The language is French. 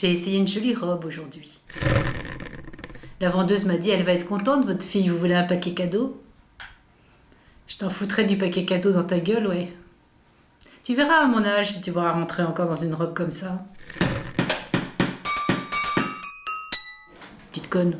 J'ai essayé une jolie robe aujourd'hui. La vendeuse m'a dit Elle va être contente, votre fille, vous voulez un paquet cadeau? Je t'en foutrais du paquet cadeau dans ta gueule, ouais. Tu verras à mon âge si tu pourras rentrer encore dans une robe comme ça. Petite conne.